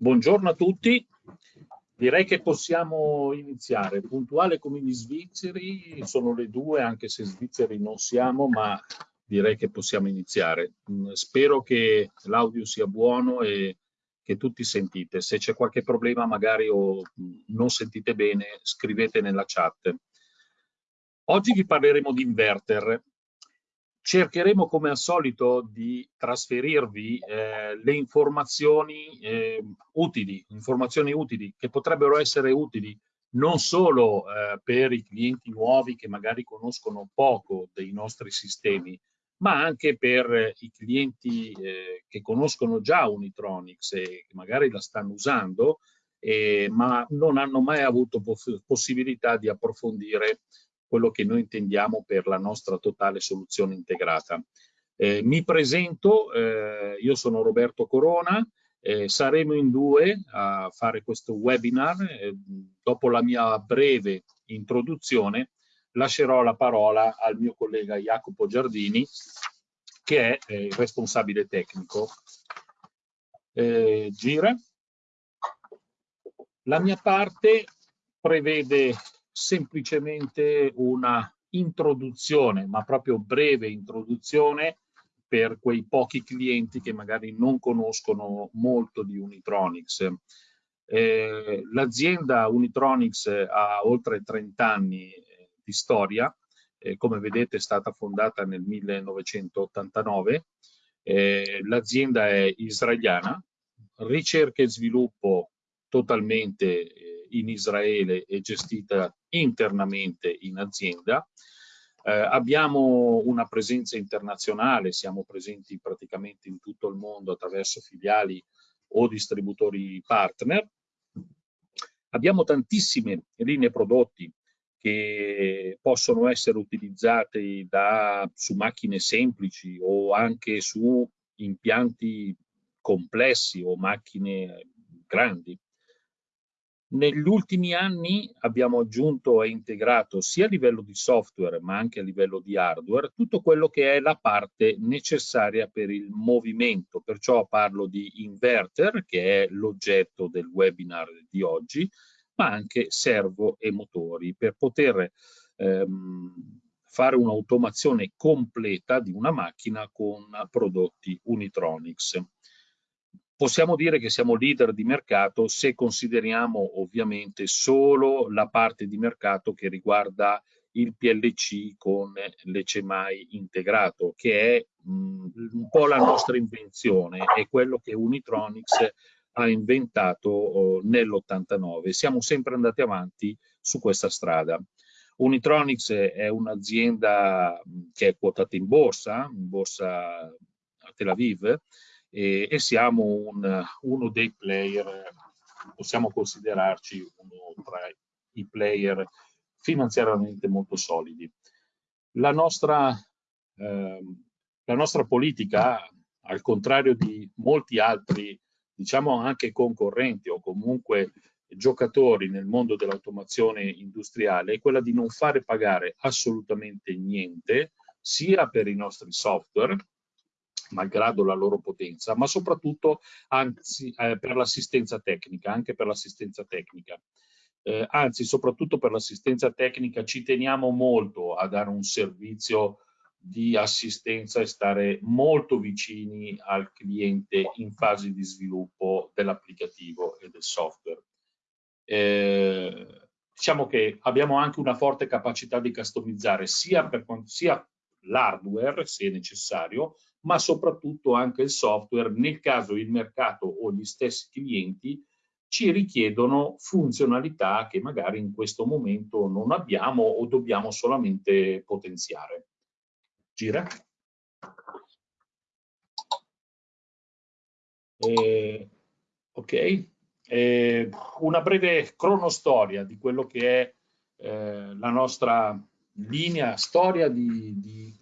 Buongiorno a tutti, direi che possiamo iniziare. Puntuale come gli svizzeri, sono le due, anche se svizzeri non siamo, ma direi che possiamo iniziare. Mm, spero che l'audio sia buono e che tutti sentite. Se c'è qualche problema magari o non sentite bene, scrivete nella chat. Oggi vi parleremo di inverter. Cercheremo come al solito di trasferirvi eh, le informazioni eh, utili, informazioni utili che potrebbero essere utili non solo eh, per i clienti nuovi che magari conoscono poco dei nostri sistemi, ma anche per i clienti eh, che conoscono già Unitronics e magari la stanno usando, eh, ma non hanno mai avuto poss possibilità di approfondire quello che noi intendiamo per la nostra totale soluzione integrata. Eh, mi presento, eh, io sono Roberto Corona, eh, saremo in due a fare questo webinar. Eh, dopo la mia breve introduzione lascerò la parola al mio collega Jacopo Giardini, che è eh, il responsabile tecnico. Eh, gira. La mia parte prevede semplicemente una introduzione, ma proprio breve introduzione per quei pochi clienti che magari non conoscono molto di Unitronics. Eh, L'azienda Unitronics ha oltre 30 anni eh, di storia, eh, come vedete è stata fondata nel 1989, eh, l'azienda è israeliana, ricerca e sviluppo totalmente eh, in Israele e gestita internamente in azienda. Eh, abbiamo una presenza internazionale, siamo presenti praticamente in tutto il mondo attraverso filiali o distributori partner. Abbiamo tantissime linee prodotti che possono essere utilizzate da, su macchine semplici o anche su impianti complessi o macchine grandi. Negli ultimi anni abbiamo aggiunto e integrato sia a livello di software ma anche a livello di hardware tutto quello che è la parte necessaria per il movimento, perciò parlo di inverter che è l'oggetto del webinar di oggi, ma anche servo e motori per poter ehm, fare un'automazione completa di una macchina con prodotti Unitronics. Possiamo dire che siamo leader di mercato se consideriamo ovviamente solo la parte di mercato che riguarda il PLC con l'ECMAI integrato, che è un po' la nostra invenzione, è quello che Unitronics ha inventato oh, nell'89. Siamo sempre andati avanti su questa strada. Unitronics è un'azienda che è quotata in borsa, in borsa a Tel Aviv, e, e siamo un, uno dei player, possiamo considerarci uno tra i player finanziariamente molto solidi. La nostra, eh, la nostra politica, al contrario di molti altri, diciamo anche concorrenti o comunque giocatori nel mondo dell'automazione industriale, è quella di non fare pagare assolutamente niente, sia per i nostri software, malgrado la loro potenza, ma soprattutto anzi, eh, per l'assistenza tecnica, anche per l'assistenza tecnica. Eh, anzi, soprattutto per l'assistenza tecnica ci teniamo molto a dare un servizio di assistenza e stare molto vicini al cliente in fase di sviluppo dell'applicativo e del software. Eh, diciamo che abbiamo anche una forte capacità di customizzare sia, sia l'hardware, se necessario, ma soprattutto anche il software nel caso il mercato o gli stessi clienti ci richiedono funzionalità che magari in questo momento non abbiamo o dobbiamo solamente potenziare. Gira. Eh, ok, eh, una breve cronostoria di quello che è eh, la nostra linea, storia di, di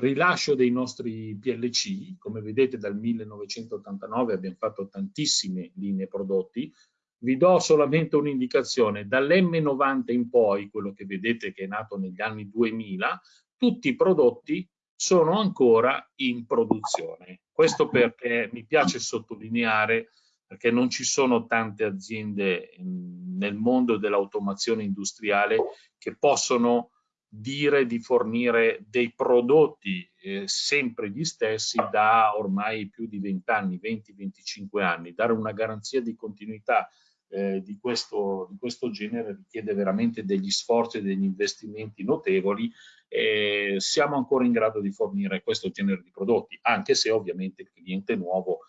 rilascio dei nostri PLC, come vedete dal 1989 abbiamo fatto tantissime linee prodotti, vi do solamente un'indicazione, dall'M90 in poi, quello che vedete che è nato negli anni 2000, tutti i prodotti sono ancora in produzione. Questo perché mi piace sottolineare perché non ci sono tante aziende nel mondo dell'automazione industriale che possono dire di fornire dei prodotti eh, sempre gli stessi da ormai più di 20 anni, 20-25 anni. Dare una garanzia di continuità eh, di, questo, di, questo, genere richiede veramente degli sforzi e degli investimenti notevoli e siamo ancora in grado di fornire questo genere di prodotti, anche se ovviamente il cliente nuovo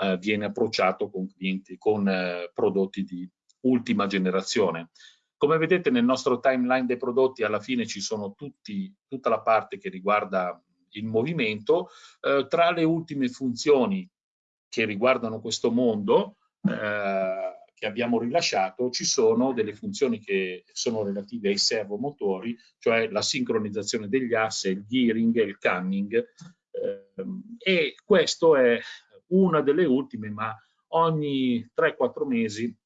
eh, viene approcciato con, clienti, con eh, prodotti di ultima generazione. Come vedete nel nostro timeline dei prodotti alla fine ci sono tutti, tutta la parte che riguarda il movimento. Eh, tra le ultime funzioni che riguardano questo mondo eh, che abbiamo rilasciato ci sono delle funzioni che sono relative ai servomotori, cioè la sincronizzazione degli assi, il gearing e il camming. Eh, e questo è una delle ultime, ma ogni 3-4 mesi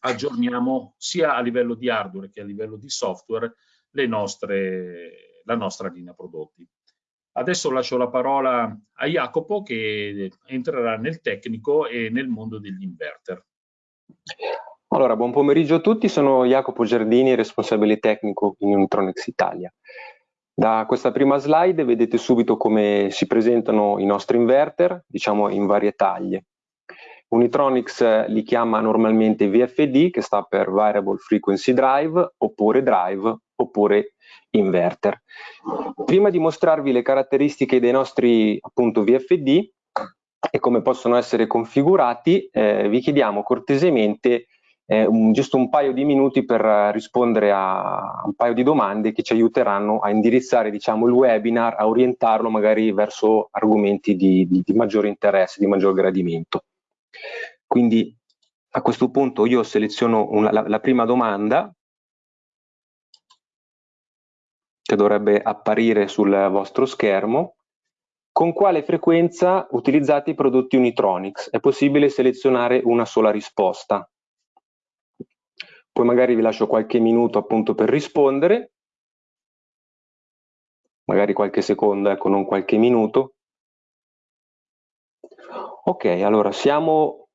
aggiorniamo sia a livello di hardware che a livello di software nostre, la nostra linea prodotti. Adesso lascio la parola a Jacopo che entrerà nel tecnico e nel mondo degli inverter. Allora, buon pomeriggio a tutti, sono Jacopo Giardini, responsabile tecnico in Unitronics Italia. Da questa prima slide vedete subito come si presentano i nostri inverter, diciamo in varie taglie. Unitronics eh, li chiama normalmente VFD, che sta per Variable Frequency Drive, oppure Drive, oppure Inverter. Prima di mostrarvi le caratteristiche dei nostri appunto VFD e come possono essere configurati, eh, vi chiediamo cortesemente eh, un, giusto un paio di minuti per rispondere a un paio di domande che ci aiuteranno a indirizzare diciamo, il webinar, a orientarlo magari verso argomenti di, di, di maggiore interesse, di maggior gradimento. Quindi a questo punto io seleziono una, la, la prima domanda che dovrebbe apparire sul vostro schermo. Con quale frequenza utilizzate i prodotti Unitronics? È possibile selezionare una sola risposta. Poi magari vi lascio qualche minuto appunto per rispondere, magari qualche secondo, ecco, non qualche minuto. Ok, allora siamo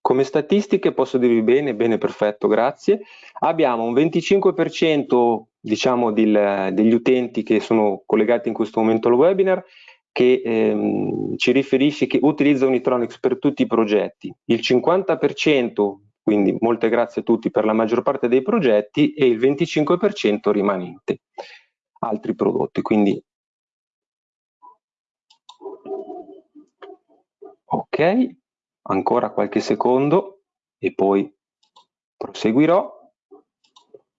come statistiche, posso dirvi bene, bene, perfetto, grazie. Abbiamo un 25% diciamo del, degli utenti che sono collegati in questo momento al webinar che ehm, ci riferisce che utilizza Unitronics per tutti i progetti. Il 50%, quindi molte grazie a tutti per la maggior parte dei progetti, e il 25% rimanente altri prodotti. Quindi Ok, ancora qualche secondo e poi proseguirò.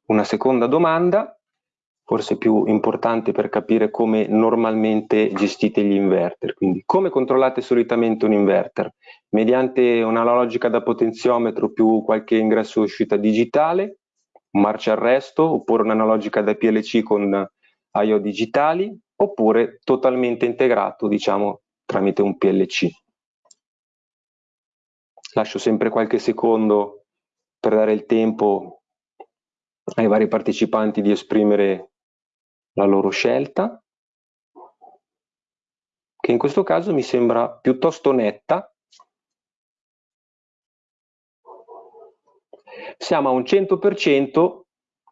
Una seconda domanda, forse più importante per capire come normalmente gestite gli inverter. Quindi, come controllate solitamente un inverter? Mediante una logica da potenziometro più qualche ingresso uscita digitale, un marcia arresto, oppure un'analogica da PLC con I.O. digitali, oppure totalmente integrato, diciamo, tramite un PLC lascio sempre qualche secondo per dare il tempo ai vari partecipanti di esprimere la loro scelta, che in questo caso mi sembra piuttosto netta. Siamo a un 100%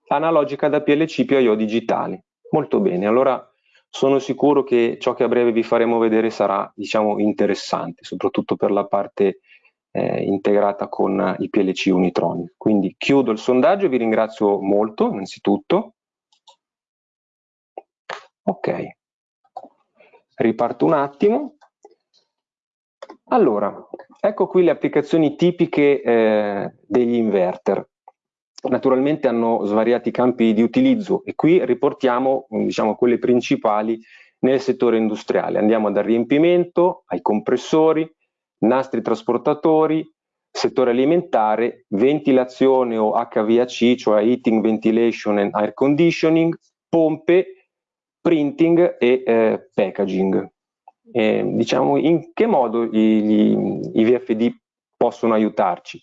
analogica da PLC più IO digitali. Molto bene, allora sono sicuro che ciò che a breve vi faremo vedere sarà diciamo, interessante, soprattutto per la parte eh, integrata con i PLC Unitronic. Quindi chiudo il sondaggio vi ringrazio molto innanzitutto. Ok, riparto un attimo. Allora, ecco qui le applicazioni tipiche eh, degli inverter. Naturalmente hanno svariati campi di utilizzo e qui riportiamo diciamo, quelle principali nel settore industriale. Andiamo dal riempimento ai compressori, nastri trasportatori, settore alimentare, ventilazione o HVAC, cioè Heating, Ventilation and Air Conditioning, pompe, printing e eh, packaging. Eh, diciamo in che modo i VFD possono aiutarci?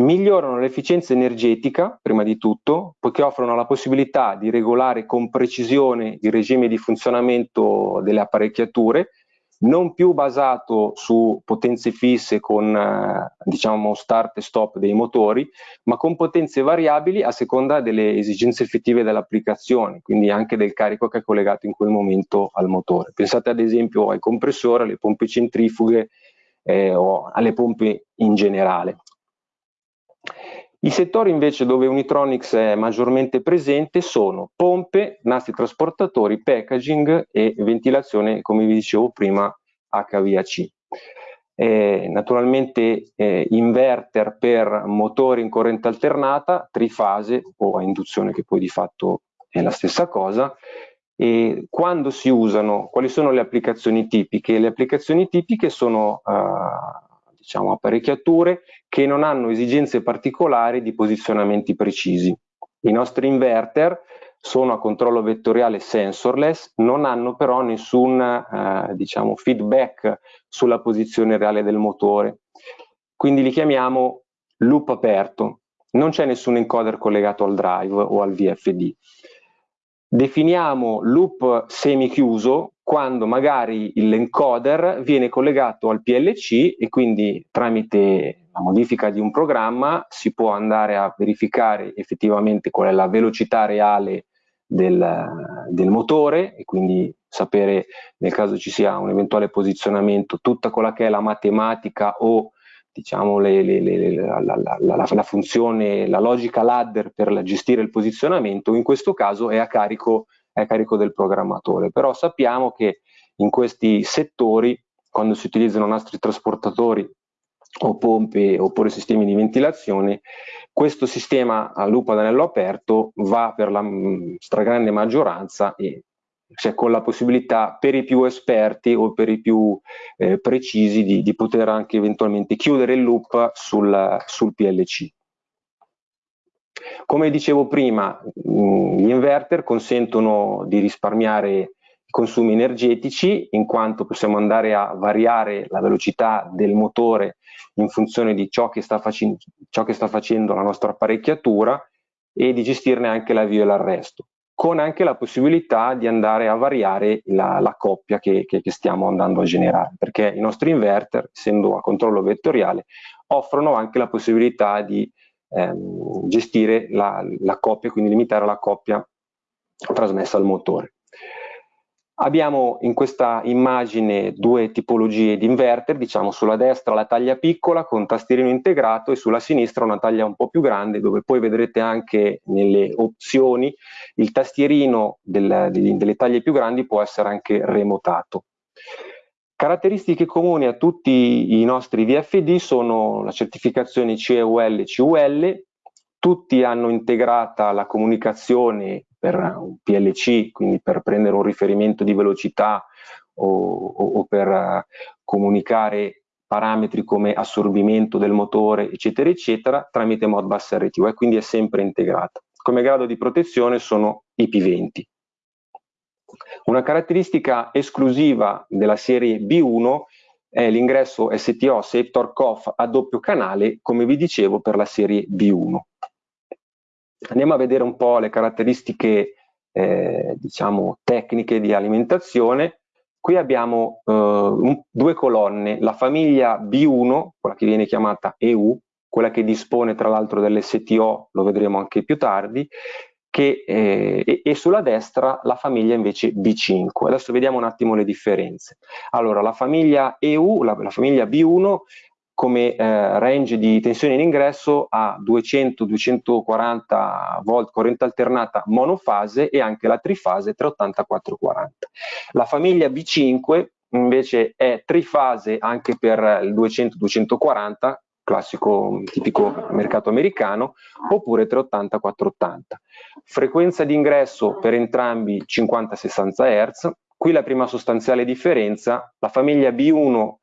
Migliorano l'efficienza energetica, prima di tutto, poiché offrono la possibilità di regolare con precisione il regime di funzionamento delle apparecchiature non più basato su potenze fisse con eh, diciamo start e stop dei motori, ma con potenze variabili a seconda delle esigenze effettive dell'applicazione, quindi anche del carico che è collegato in quel momento al motore. Pensate ad esempio ai compressori, alle pompe centrifughe eh, o alle pompe in generale. I settori invece dove Unitronics è maggiormente presente sono pompe, nastri trasportatori, packaging e ventilazione, come vi dicevo prima, HVAC. Eh, naturalmente eh, inverter per motori in corrente alternata, trifase o a induzione che poi di fatto è la stessa cosa. E quando si usano, quali sono le applicazioni tipiche? Le applicazioni tipiche sono uh, diciamo, apparecchiature che non hanno esigenze particolari di posizionamenti precisi. I nostri inverter sono a controllo vettoriale sensorless, non hanno però nessun eh, diciamo, feedback sulla posizione reale del motore. Quindi li chiamiamo loop aperto. Non c'è nessun encoder collegato al drive o al VFD. Definiamo loop semi-chiuso quando magari l'encoder viene collegato al PLC e quindi tramite la modifica di un programma si può andare a verificare effettivamente qual è la velocità reale del, del motore e quindi sapere nel caso ci sia un eventuale posizionamento tutta quella che è la matematica o diciamo le, le, le, la, la, la, la, funzione, la logica ladder per gestire il posizionamento, in questo caso è a carico è a carico del programmatore, però sappiamo che in questi settori, quando si utilizzano nastri trasportatori o pompe oppure sistemi di ventilazione, questo sistema a lupo ad anello aperto va per la mm, stragrande maggioranza e cioè con la possibilità per i più esperti o per i più eh, precisi di, di, poter anche eventualmente chiudere il loop sul, sul PLC. Come dicevo prima, mm, gli inverter consentono di risparmiare i consumi energetici in quanto possiamo andare a variare la velocità del motore in funzione di ciò che sta, ciò che sta facendo la nostra apparecchiatura e di gestirne anche l'avvio e l'arresto, con anche la possibilità di andare a variare la, la coppia che, che, che stiamo andando a generare, perché i nostri inverter, essendo a controllo vettoriale, offrono anche la possibilità di ehm, gestire la, la coppia, quindi limitare la coppia trasmessa al motore. Abbiamo in questa immagine due tipologie di inverter, diciamo sulla destra la taglia piccola con tastierino integrato e sulla sinistra una taglia un po' più grande dove poi vedrete anche nelle opzioni il tastierino del, delle taglie più grandi può essere anche remotato. Caratteristiche comuni a tutti i nostri VFD sono la certificazione CEUL CUL, tutti hanno integrata la comunicazione per un PLC, quindi per prendere un riferimento di velocità o, o, o per comunicare parametri come assorbimento del motore, eccetera, eccetera, tramite Modbus RTU e quindi è sempre integrata. Come grado di protezione sono IP20. Una caratteristica esclusiva della serie B1 è l'ingresso STO Torque Off a doppio canale, come vi dicevo, per la serie B1. Andiamo a vedere un po' le caratteristiche eh, diciamo, tecniche di alimentazione. Qui abbiamo eh, un, due colonne, la famiglia B1, quella che viene chiamata EU, quella che dispone tra l'altro dell'STO, lo vedremo anche più tardi, che, eh, e, sulla destra la famiglia invece B5. Adesso vediamo un attimo le differenze. Allora, la famiglia EU, la, la famiglia B1 come eh, range di tensione in ingresso ha 200-240 volt corrente alternata monofase e anche la trifase 380-440. La famiglia B5 invece è trifase anche per il 200-240 classico tipico mercato americano, oppure 380-480. Frequenza di ingresso per entrambi 50-60 Hz. Qui la prima sostanziale differenza, la famiglia B1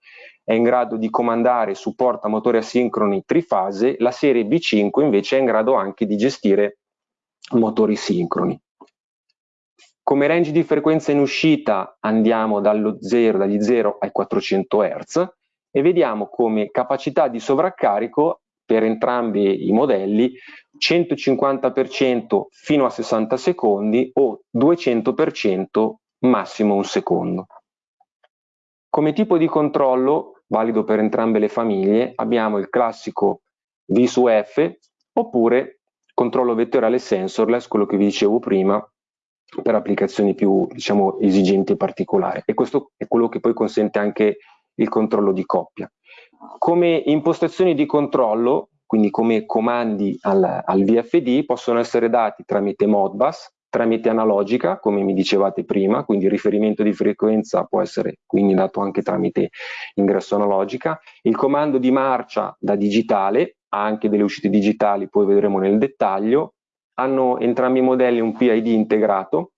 è in grado di comandare e supporta motori asincroni trifase, la serie B5 invece è in grado anche di gestire motori sincroni. Come range di frequenza in uscita andiamo dallo 0, dagli 0 ai 400 Hz, e vediamo come capacità di sovraccarico per entrambi i modelli 150% fino a 60 secondi o 200% massimo un secondo. Come tipo di controllo, valido per entrambe le famiglie, abbiamo il classico V su F oppure controllo vettoriale sensorless, quello che vi dicevo prima, per applicazioni più diciamo, esigenti e particolari. E questo è quello che poi consente anche il controllo di coppia. Come impostazioni di controllo, quindi come comandi al, al VFD, possono essere dati tramite Modbus, tramite analogica, come mi dicevate prima, quindi il riferimento di frequenza può essere quindi dato anche tramite ingresso analogica, il comando di marcia da digitale, ha anche delle uscite digitali, poi vedremo nel dettaglio, hanno entrambi i modelli un PID integrato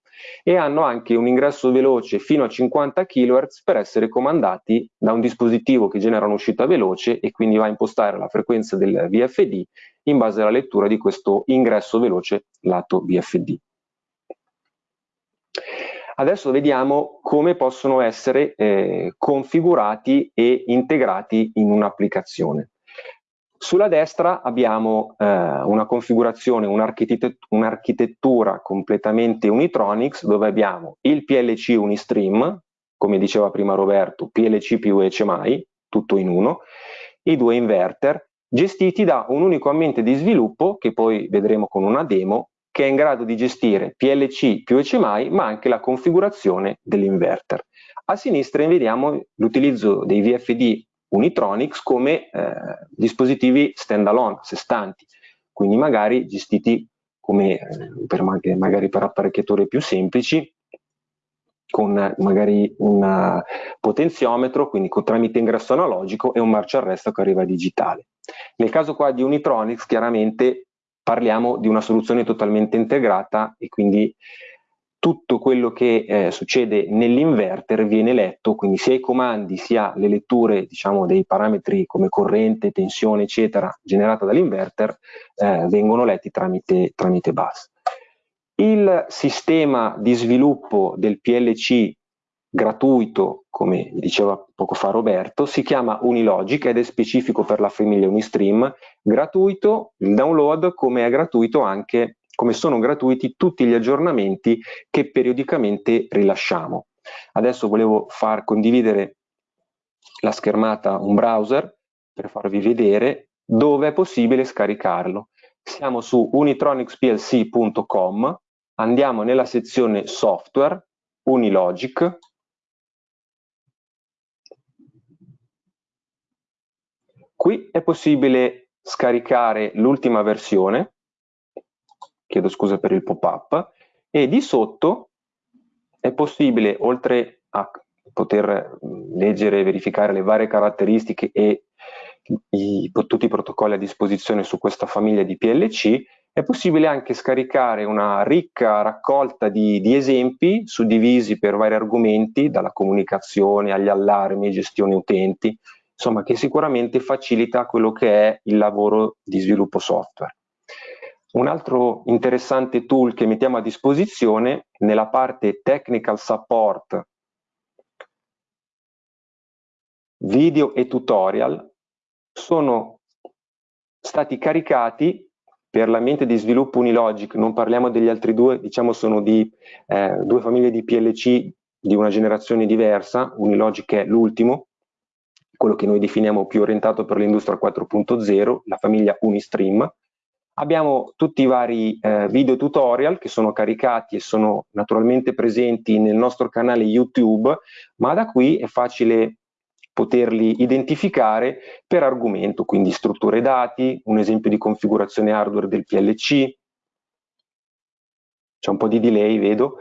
e hanno anche un ingresso veloce fino a 50 kHz per essere comandati da un dispositivo che genera un'uscita veloce e quindi va a impostare la frequenza del VFD in base alla lettura di questo ingresso veloce lato VFD. Adesso vediamo come possono essere eh, configurati e integrati in un'applicazione. Sulla destra abbiamo eh, una configurazione, un'architettura un completamente Unitronics dove abbiamo il PLC Unistream, come diceva prima Roberto, PLC più HMI, tutto in uno, i due inverter, gestiti da un unico ambiente di sviluppo, che poi vedremo con una demo, che è in grado di gestire PLC più HMI, ma anche la configurazione dell'inverter. A sinistra vediamo l'utilizzo dei VFD Unitronics come eh, dispositivi stand-alone, a sé stanti, quindi magari gestiti come eh, per, magari per apparecchiature più semplici, con magari un potenziometro, quindi con, tramite ingresso analogico e un marcia arresto che arriva digitale. Nel caso qua di Unitronics chiaramente parliamo di una soluzione totalmente integrata e quindi tutto quello che eh, succede nell'inverter viene letto, quindi sia i comandi sia le letture diciamo, dei parametri come corrente, tensione eccetera generata dall'inverter eh, vengono letti tramite, tramite bus. Il sistema di sviluppo del PLC gratuito, come diceva poco fa Roberto, si chiama Unilogic ed è specifico per la famiglia Unistream, gratuito il download come è gratuito anche come sono gratuiti tutti gli aggiornamenti che periodicamente rilasciamo. Adesso volevo far condividere la schermata un browser per farvi vedere dove è possibile scaricarlo. Siamo su unitronicsplc.com, andiamo nella sezione software, Unilogic, qui è possibile scaricare l'ultima versione chiedo scusa per il pop-up, e di sotto è possibile, oltre a poter leggere e verificare le varie caratteristiche e i, tutti i protocolli a disposizione su questa famiglia di PLC, è possibile anche scaricare una ricca raccolta di, di esempi suddivisi per vari argomenti, dalla comunicazione agli allarmi, gestione utenti, insomma che sicuramente facilita quello che è il lavoro di sviluppo software. Un altro interessante tool che mettiamo a disposizione nella parte Technical Support, video e tutorial sono stati caricati per l'ambiente di sviluppo Unilogic, non parliamo degli altri due, diciamo sono di eh, due famiglie di PLC di una generazione diversa, Unilogic è l'ultimo, quello che noi definiamo più orientato per l'industria 4.0, la famiglia Unistream, Abbiamo tutti i vari eh, video tutorial che sono caricati e sono naturalmente presenti nel nostro canale YouTube, ma da qui è facile poterli identificare per argomento, quindi strutture dati, un esempio di configurazione hardware del PLC, c'è un po' di delay, vedo,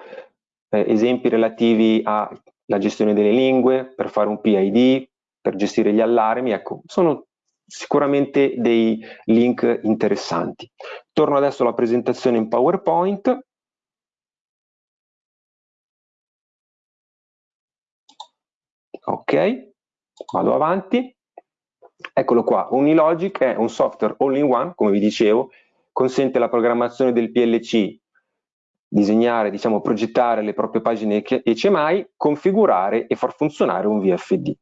eh, esempi relativi alla gestione delle lingue, per fare un PID, per gestire gli allarmi, ecco, sono sicuramente dei link interessanti. Torno adesso alla presentazione in PowerPoint. Ok, vado avanti. Eccolo qua, Unilogic è un software all-in-one, come vi dicevo, consente la programmazione del PLC, disegnare, diciamo, progettare le proprie pagine HMI, configurare e far funzionare un VFD.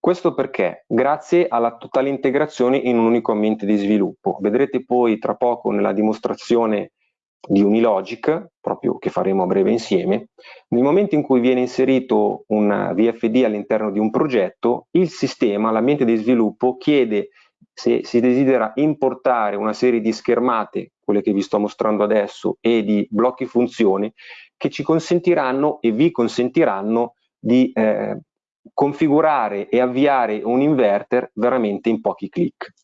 Questo perché? Grazie alla totale integrazione in un unico ambiente di sviluppo. Vedrete poi tra poco nella dimostrazione di Unilogic, proprio che faremo a breve insieme, nel momento in cui viene inserito un VFD all'interno di un progetto, il sistema, l'ambiente di sviluppo, chiede se si desidera importare una serie di schermate, quelle che vi sto mostrando adesso, e di blocchi funzioni, che ci consentiranno e vi consentiranno di eh, configurare e avviare un inverter veramente in pochi clic.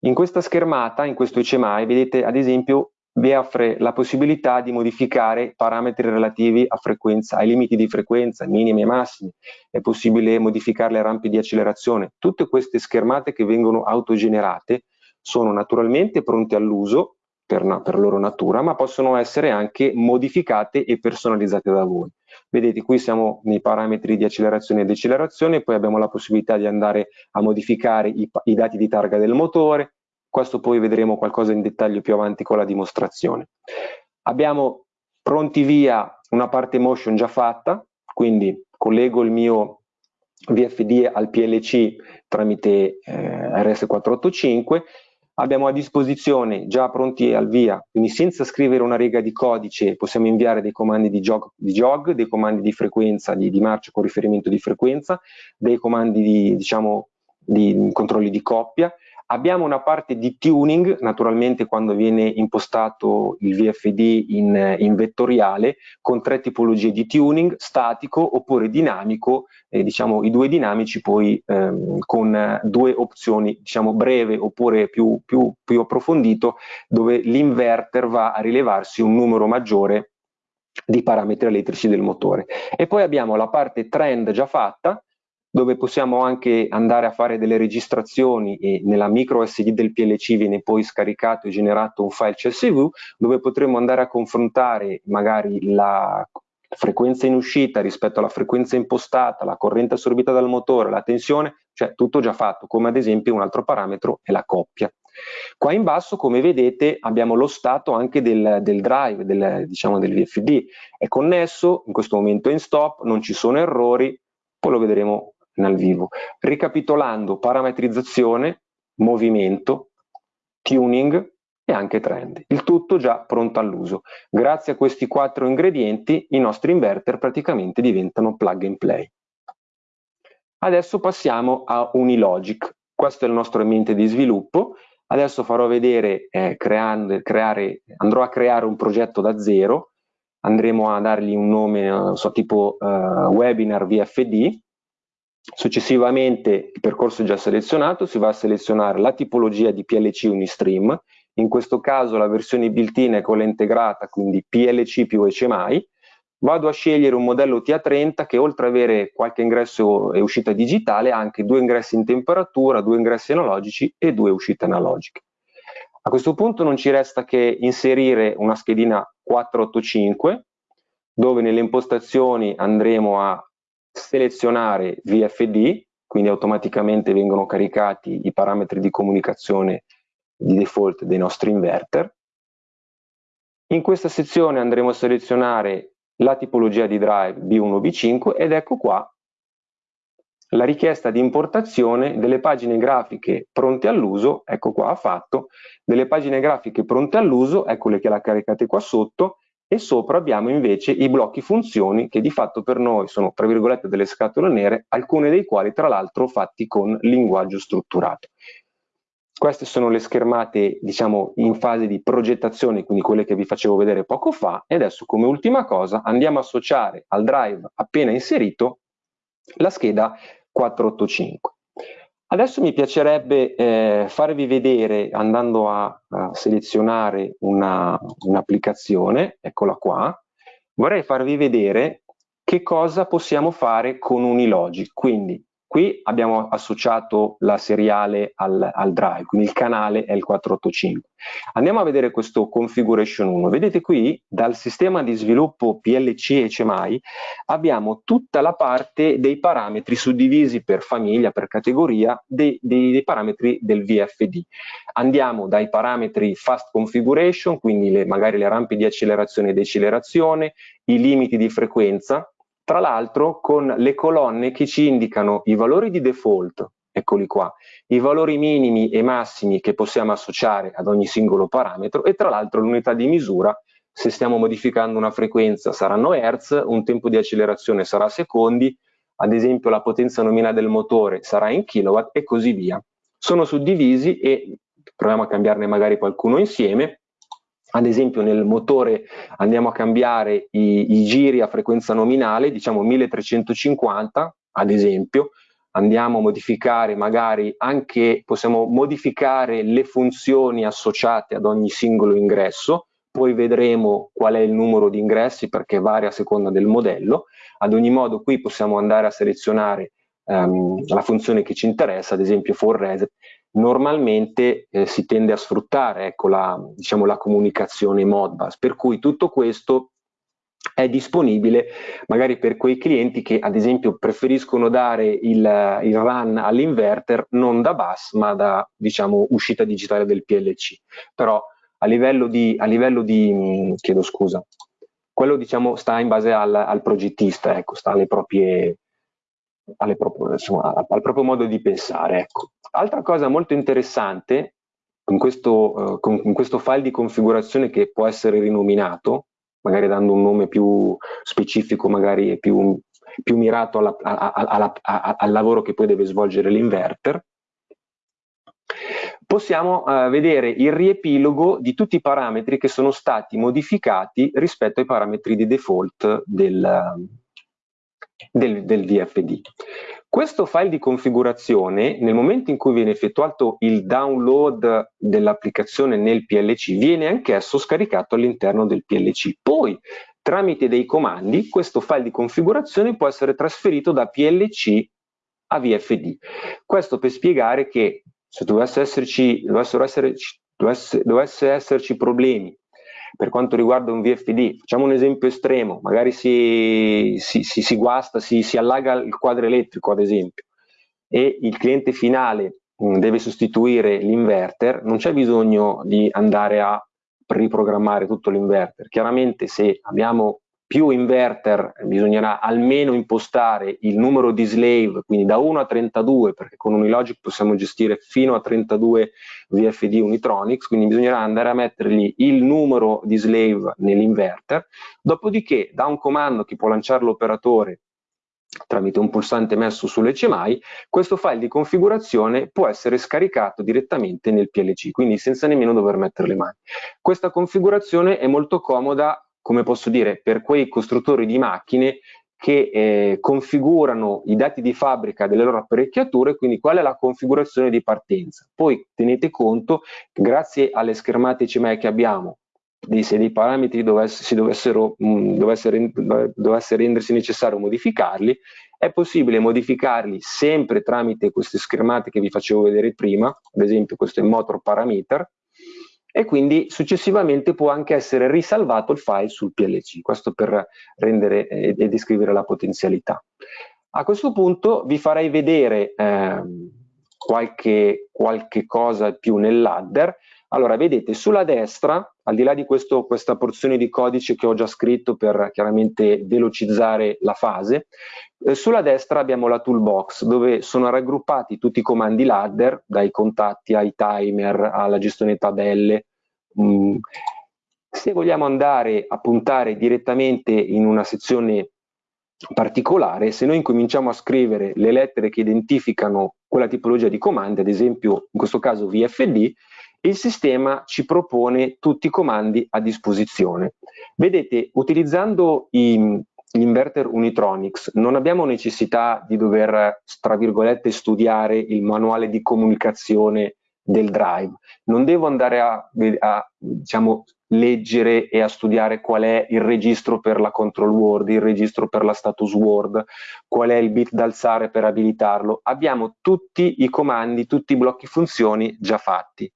In questa schermata, in questo HMI, vedete ad esempio vi offre la possibilità di modificare parametri relativi ai limiti di frequenza, minimi e massimi, è possibile modificare le rampe di accelerazione. Tutte queste schermate che vengono autogenerate sono naturalmente pronte all'uso per, per loro natura, ma possono essere anche modificate e personalizzate da voi. Vedete, qui siamo nei parametri di accelerazione e decelerazione, poi abbiamo la possibilità di andare a modificare i, i dati di targa del motore, questo poi vedremo qualcosa in dettaglio più avanti con la dimostrazione. Abbiamo pronti via una parte motion già fatta, quindi collego il mio VFD al PLC tramite eh, RS485, abbiamo a disposizione già pronti al via, quindi senza scrivere una riga di codice possiamo inviare dei comandi di jog, di jog dei comandi di frequenza, di, di, marcia con riferimento di frequenza, dei comandi di, diciamo, di controlli di coppia, Abbiamo una parte di tuning, naturalmente quando viene impostato il VFD in, in vettoriale, con tre tipologie di tuning, statico oppure dinamico, eh, diciamo i due dinamici poi ehm, con due opzioni, diciamo breve oppure più, più, più approfondito, dove l'inverter va a rilevarsi un numero maggiore di parametri elettrici del motore. E poi abbiamo la parte trend già fatta, dove possiamo anche andare a fare delle registrazioni e nella micro SD del PLC viene poi scaricato e generato un file CSV dove potremo andare a confrontare magari la frequenza in uscita rispetto alla frequenza impostata, la corrente assorbita dal motore, la tensione, cioè tutto già fatto, come ad esempio un altro parametro è la coppia. Qua in basso, come vedete, abbiamo lo stato anche del, del drive, del, diciamo del VFD. È connesso, in questo momento è in stop, non ci sono errori, poi lo vedremo nel vivo. Ricapitolando, parametrizzazione, movimento, tuning e anche trend. Il tutto già pronto all'uso. Grazie a questi quattro ingredienti i nostri inverter praticamente diventano plug and play. Adesso passiamo a Unilogic. Questo è il nostro ambiente di sviluppo. Adesso farò vedere, eh, creando, creare, andrò a creare un progetto da zero, andremo a dargli un nome, non so, tipo uh, webinar VFD, Successivamente il percorso già selezionato, si va a selezionare la tipologia di PLC Unistream, in questo caso la versione built-in è quella integrata, quindi PLC più HMI, vado a scegliere un modello TA30 che oltre ad avere qualche ingresso e uscita digitale ha anche due ingressi in temperatura, due ingressi analogici e due uscite analogiche. A questo punto non ci resta che inserire una schedina 485 dove nelle impostazioni andremo a selezionare VFD, quindi automaticamente vengono caricati i parametri di comunicazione di default dei nostri inverter. In questa sezione andremo a selezionare la tipologia di drive B1 B5 ed ecco qua la richiesta di importazione delle pagine grafiche pronte all'uso, ecco qua ha fatto, delle pagine grafiche pronte all'uso, eccole che la caricate qua sotto, e sopra abbiamo invece i blocchi funzioni che di fatto per noi sono tra virgolette delle scatole nere, alcune dei quali tra l'altro fatti con linguaggio strutturato. Queste sono le schermate diciamo in fase di progettazione, quindi quelle che vi facevo vedere poco fa e adesso come ultima cosa andiamo a associare al drive appena inserito la scheda 485. Adesso mi piacerebbe eh, farvi vedere, andando a, a selezionare un'applicazione, un eccola qua, vorrei farvi vedere che cosa possiamo fare con Unilogic. Quindi Qui abbiamo associato la seriale al, al, drive, quindi il canale è il 485. Andiamo a vedere questo configuration 1. Vedete qui dal sistema di sviluppo PLC e HMI abbiamo tutta la parte dei parametri suddivisi per famiglia, per categoria, dei, dei, dei parametri del VFD. Andiamo dai parametri fast configuration, quindi le, magari le rampe di accelerazione e decelerazione, i limiti di frequenza, tra l'altro con le colonne che ci indicano i valori di default eccoli qua, i valori minimi e massimi che possiamo associare ad ogni singolo parametro e tra l'altro l'unità di misura se stiamo modificando una frequenza saranno Hertz, un tempo di accelerazione sarà secondi, ad esempio la potenza nominale del motore sarà in kilowatt e così via. Sono suddivisi e proviamo a cambiarne magari qualcuno insieme. Ad esempio nel motore andiamo a cambiare i, i giri a frequenza nominale, diciamo 1350 ad esempio, andiamo a modificare magari anche, possiamo modificare le funzioni associate ad ogni singolo ingresso, poi vedremo qual è il numero di ingressi perché varia a seconda del modello. Ad ogni modo qui possiamo andare a selezionare um, la funzione che ci interessa, ad esempio for reset. Normalmente eh, si tende a sfruttare ecco, la, diciamo, la comunicazione Modbus, per cui tutto questo è disponibile magari per quei clienti che ad esempio preferiscono dare il, il run all'inverter non da bus ma da diciamo uscita digitale del PLC però a livello di, a livello di chiedo scusa, quello diciamo sta in base al, al progettista, ecco, sta alle proprie, alle proprie, insomma, al proprio modo di pensare. Ecco. Altra cosa molto interessante in questo, uh, in questo file di configurazione che può essere rinominato, magari dando un nome più specifico, magari più, più mirato alla, alla, alla, al lavoro che poi deve svolgere l'inverter, possiamo eh, vedere il riepilogo di tutti i parametri che sono stati modificati rispetto ai parametri di default del, del, del VFD. Questo file di configurazione, nel momento in cui viene effettuato il download dell'applicazione nel PLC, viene anch'esso scaricato all'interno del PLC. Poi, tramite dei comandi, questo file di configurazione può essere trasferito da PLC a VFD. Questo per spiegare che se dovesse esserci, dovessero esserci, dovesse, dovesse esserci problemi per quanto riguarda un VFD, facciamo un esempio estremo, magari si, si, si, si guasta, si, allaga il quadro elettrico ad esempio e il cliente finale mh, deve sostituire l'inverter, non c'è bisogno di andare a riprogrammare tutto l'inverter. Chiaramente se abbiamo più inverter bisognerà almeno impostare il numero di slave, quindi da 1 a 32, perché con Unilogic possiamo gestire fino a 32 VFD Unitronics, quindi bisognerà andare a mettergli il numero di slave nell'inverter, dopodiché da un comando che può lanciare l'operatore tramite un pulsante messo sull'HMI, questo file di configurazione può essere scaricato direttamente nel PLC, quindi senza nemmeno dover mettere le mani. Questa configurazione è molto comoda come posso dire, per quei costruttori di macchine che eh, configurano i dati di fabbrica delle loro apparecchiature, quindi qual è la configurazione di partenza. Poi tenete conto, grazie alle schermate CME che abbiamo, se dei parametri dovesse, si dovessero, mh, mm, dovesse, dovesse rendersi necessario modificarli, è possibile modificarli sempre tramite queste schermate che vi facevo vedere prima, ad esempio questo è il motor parameter, e quindi successivamente può anche essere risalvato il file sul PLC, questo per rendere e, e descrivere la potenzialità. A questo punto vi farei vedere eh, qualche, qualche cosa più nel ladder. Allora, vedete sulla destra, al di là di questo, questa porzione di codice che ho già scritto per chiaramente velocizzare la fase, eh, sulla destra abbiamo la toolbox dove sono raggruppati tutti i comandi ladder, dai contatti ai timer alla gestione tabelle. Mm. Se vogliamo andare a puntare direttamente in una sezione particolare, se noi incominciamo a scrivere le lettere che identificano quella tipologia di comandi, ad esempio in questo caso VFD, il sistema ci propone tutti i comandi a disposizione. Vedete, utilizzando i, inverter Unitronics non abbiamo necessità di dover, tra virgolette, studiare il manuale di comunicazione del drive. Non devo andare a, a diciamo, leggere e a studiare qual è il registro per la control word, il registro per la status word, qual è il bit da alzare per abilitarlo. Abbiamo tutti i comandi, tutti i blocchi funzioni già fatti.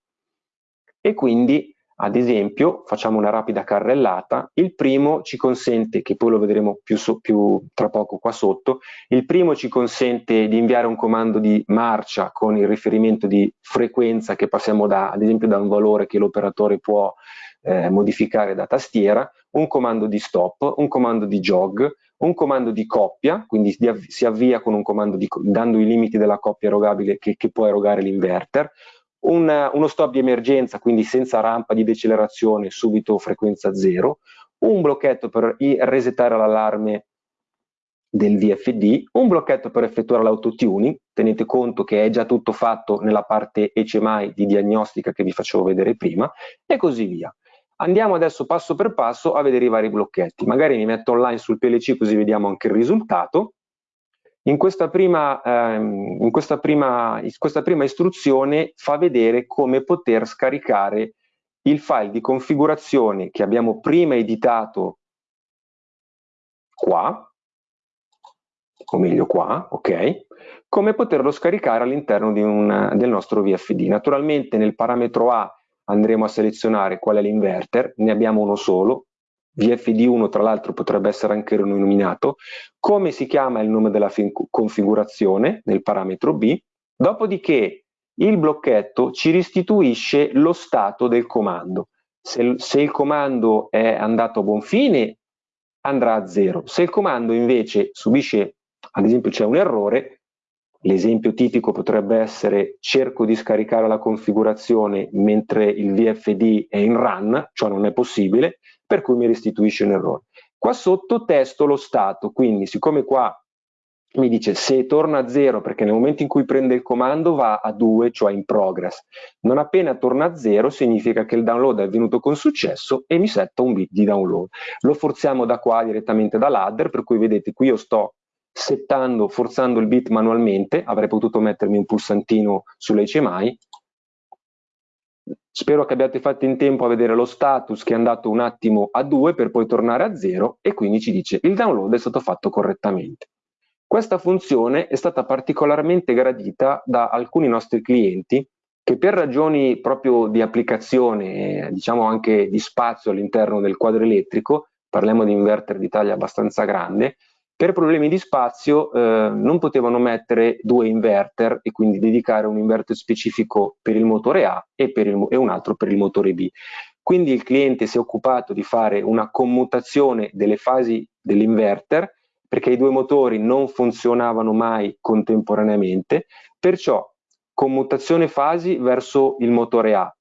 E quindi ad esempio, facciamo una rapida carrellata, il primo ci consente, che poi lo vedremo più, so, più, tra poco qua sotto, il primo ci consente di inviare un comando di marcia con il riferimento di frequenza che passiamo da, ad esempio da un valore che l'operatore può eh, modificare da tastiera, un comando di stop, un comando di jog, un comando di coppia, quindi si avvia con un comando di, dando i limiti della coppia erogabile che, che può erogare l'inverter, un, uno stop di emergenza, quindi senza rampa di decelerazione, subito frequenza zero, un blocchetto per resettare l'allarme del VFD, un blocchetto per effettuare l'autotuning, tenete conto che è già tutto fatto nella parte HMI di diagnostica che vi facevo vedere prima, e così via. Andiamo adesso passo per passo a vedere i vari blocchetti. Magari mi metto online sul PLC così vediamo anche il risultato. In questa prima, ehm, in questa prima, in questa prima istruzione fa vedere come poter scaricare il file di configurazione che abbiamo prima editato qua, o meglio qua, ok? Come poterlo scaricare all'interno del nostro VFD. Naturalmente nel parametro A andremo a selezionare qual è l'inverter, ne abbiamo uno solo, VFD1 tra l'altro potrebbe essere anche rinominato, come si chiama il nome della configurazione nel parametro B, dopodiché il blocchetto ci restituisce lo stato del comando. Se, se il comando è andato a buon fine andrà a zero, se il comando invece subisce, ad esempio c'è un errore, L'esempio tipico potrebbe essere cerco di scaricare la configurazione mentre il VFD è in run, ciò non è possibile, per cui mi restituisce un errore. Qua sotto testo lo stato, quindi siccome qua mi dice se torna a 0 perché nel momento in cui prende il comando va a 2, cioè in progress. Non appena torna a 0 significa che il download è avvenuto con successo e mi setta un bit di download. Lo forziamo da qua direttamente da ladder, per cui vedete qui io sto settando, forzando il bit manualmente, avrei potuto mettermi un pulsantino sull'HMI. Spero che abbiate fatto in tempo a vedere lo status che è andato un attimo a 2 per poi tornare a 0 e quindi ci dice il download è stato fatto correttamente. Questa funzione è stata particolarmente gradita da alcuni nostri clienti che per ragioni proprio di applicazione, diciamo anche di spazio all'interno del quadro elettrico, parliamo di inverter di taglia abbastanza grande, per problemi di spazio eh, non potevano mettere due inverter e quindi dedicare un inverter specifico per il motore A e, il, e un altro per il motore B. Quindi il cliente si è occupato di fare una commutazione delle fasi dell'inverter perché i due motori non funzionavano mai contemporaneamente, perciò commutazione fasi verso il motore A,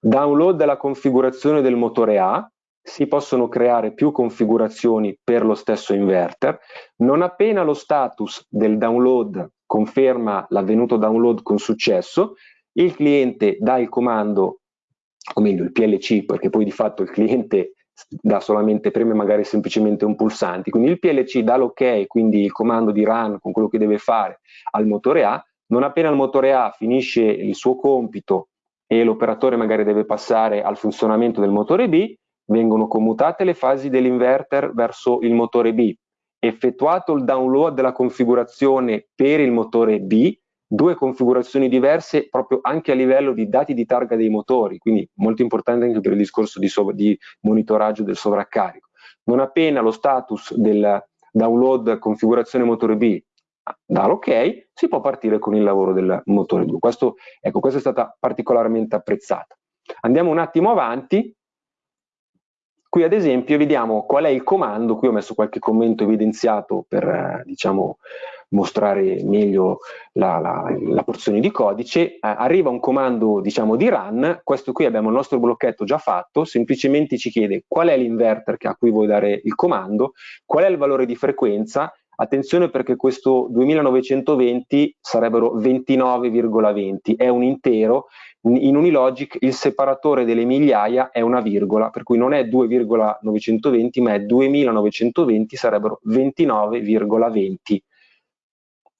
download della configurazione del motore A, si possono creare più configurazioni per lo stesso inverter. Non appena lo status del download conferma l'avvenuto download con successo, il cliente dà il comando, o meglio il PLC, perché poi di fatto il cliente dà solamente preme magari semplicemente un pulsante, quindi il PLC dà l'ok, quindi il comando di run con quello che deve fare al motore A, non appena il motore A finisce il suo compito e l'operatore magari deve passare al funzionamento del motore B, vengono commutate le fasi dell'inverter verso il motore B. Effettuato il download della configurazione per il motore B, due configurazioni diverse proprio anche a livello di dati di targa dei motori, quindi molto importante anche per il discorso di, di monitoraggio del sovraccarico. Non appena lo status del download configurazione motore B dà l'ok, si può partire con il lavoro del motore 2. Questo, ecco, questa è stata particolarmente apprezzata. Andiamo un attimo avanti Qui ad esempio vediamo qual è il comando, qui ho messo qualche commento evidenziato per eh, diciamo, mostrare meglio la, la, la, porzione di codice, eh, arriva un comando diciamo, di run, questo qui abbiamo il nostro blocchetto già fatto, semplicemente ci chiede qual è l'inverter a cui vuoi dare il comando, qual è il valore di frequenza, attenzione perché questo 2920 sarebbero 29,20, è un intero in Unilogic il separatore delle migliaia è una virgola, per cui non è 2,920 ma è 2920, sarebbero 29,20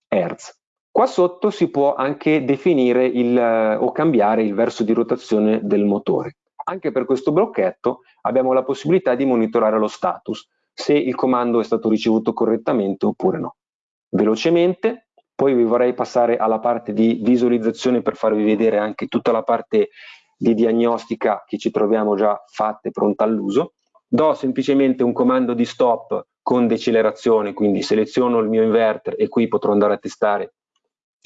Hz. Qua sotto si può anche definire il, o cambiare il verso di rotazione del motore. Anche per questo blocchetto abbiamo la possibilità di monitorare lo status, se il comando è stato ricevuto correttamente oppure no. Velocemente poi vi vorrei passare alla parte di visualizzazione per farvi vedere anche tutta la parte di diagnostica che ci troviamo già fatte pronta all'uso. Do semplicemente un comando di stop con decelerazione, quindi seleziono il mio inverter e qui potrò andare a testare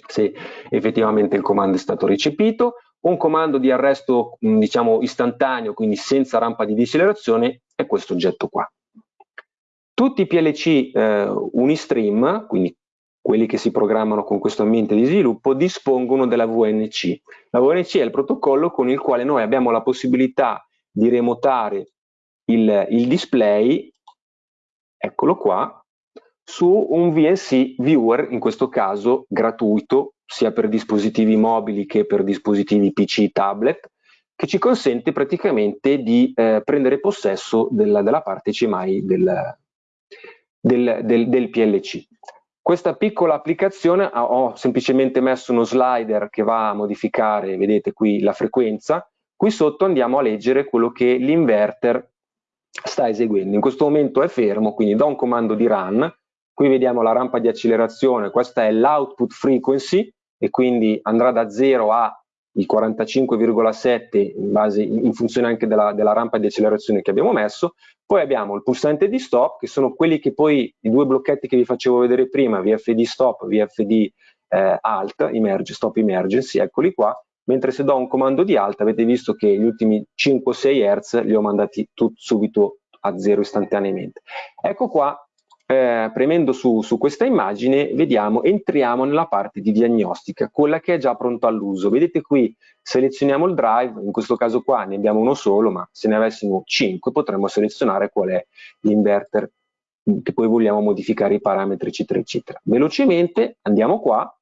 se effettivamente il comando è stato recepito. Un comando di arresto diciamo istantaneo, quindi senza rampa di decelerazione, è questo oggetto qua. Tutti i PLC eh, Unistream, quindi quelli che si programmano con questo ambiente di sviluppo, dispongono della VNC. La VNC è il protocollo con il quale noi abbiamo la possibilità di remotare il, il display, eccolo qua, su un VNC viewer, in questo caso gratuito, sia per dispositivi mobili che per dispositivi PC tablet, che ci consente praticamente di eh, prendere possesso della, della parte CMI del, del, del, del, PLC. Questa piccola applicazione ho semplicemente messo uno slider che va a modificare, vedete qui, la frequenza. Qui sotto andiamo a leggere quello che l'inverter sta eseguendo. In questo momento è fermo, quindi do un comando di run. Qui vediamo la rampa di accelerazione, questa è l'output frequency e quindi andrà da 0 a il 45,7 in, in funzione anche della, della, rampa di accelerazione che abbiamo messo, poi abbiamo il pulsante di stop che sono quelli che poi, i due blocchetti che vi facevo vedere prima, VFD stop, VFD eh, alt, emerge, stop emergency, eccoli qua, mentre se do un comando di alt avete visto che gli ultimi 5-6 Hz li ho mandati subito a zero istantaneamente. Ecco qua eh, premendo su, su, questa immagine vediamo, entriamo nella parte di diagnostica, quella che è già pronta all'uso. Vedete qui selezioniamo il drive, in questo caso qua ne abbiamo uno solo, ma se ne avessimo 5 potremmo selezionare qual è l'inverter che poi vogliamo modificare i parametri eccetera eccetera. Velocemente andiamo qua,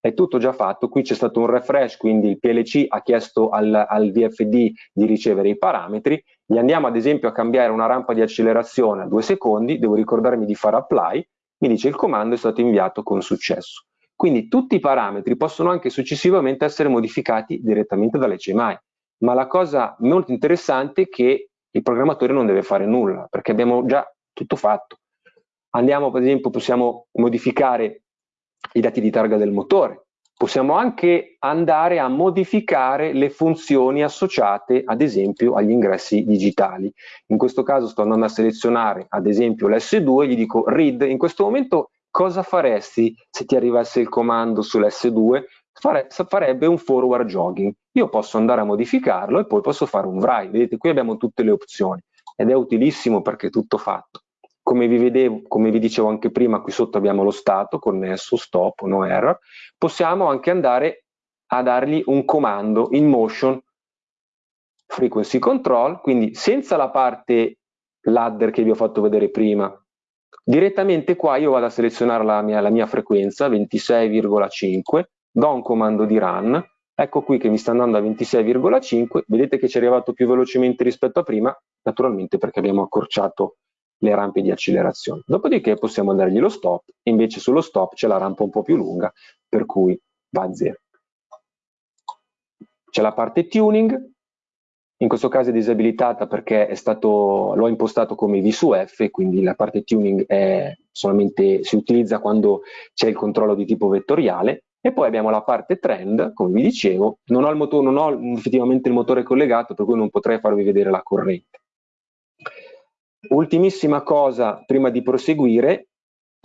è tutto già fatto, qui c'è stato un refresh, quindi il PLC ha chiesto al, al VFD di ricevere i parametri, gli andiamo ad esempio a cambiare una rampa di accelerazione a due secondi, devo ricordarmi di fare apply, mi dice il comando è stato inviato con successo. Quindi tutti i parametri possono anche successivamente essere modificati direttamente dall'HMI, ma la cosa molto interessante è che il programmatore non deve fare nulla, perché abbiamo già tutto fatto. Andiamo, per esempio, possiamo modificare i dati di targa del motore, Possiamo anche andare a modificare le funzioni associate ad esempio agli ingressi digitali. In questo caso sto andando a selezionare ad esempio l'S2 e gli dico read, in questo momento cosa faresti se ti arrivasse il comando sull'S2? Fare, farebbe un forward jogging. Io posso andare a modificarlo e poi posso fare un write. Vedete qui abbiamo tutte le opzioni ed è utilissimo perché è tutto fatto. Come vi, vedevo, come vi dicevo anche prima, qui sotto abbiamo lo stato connesso, stop, no error. Possiamo anche andare a dargli un comando in motion frequency control, quindi senza la parte ladder che vi ho fatto vedere prima. Direttamente qua io vado a selezionare la mia, la mia frequenza, 26,5, do un comando di run, ecco qui che mi sta andando a 26,5, vedete che ci è arrivato più velocemente rispetto a prima, naturalmente perché abbiamo accorciato le rampe di accelerazione. Dopodiché possiamo dargli lo stop, invece sullo stop c'è la rampa un po' più lunga, per cui va a zero. C'è la parte tuning, in questo caso è disabilitata perché l'ho impostato come V su F, quindi la parte tuning si utilizza quando c'è il controllo di tipo vettoriale, e poi abbiamo la parte trend, come vi dicevo, non ho, il motore, non ho effettivamente il motore collegato, per cui non potrei farvi vedere la corrente. Ultimissima cosa prima di proseguire,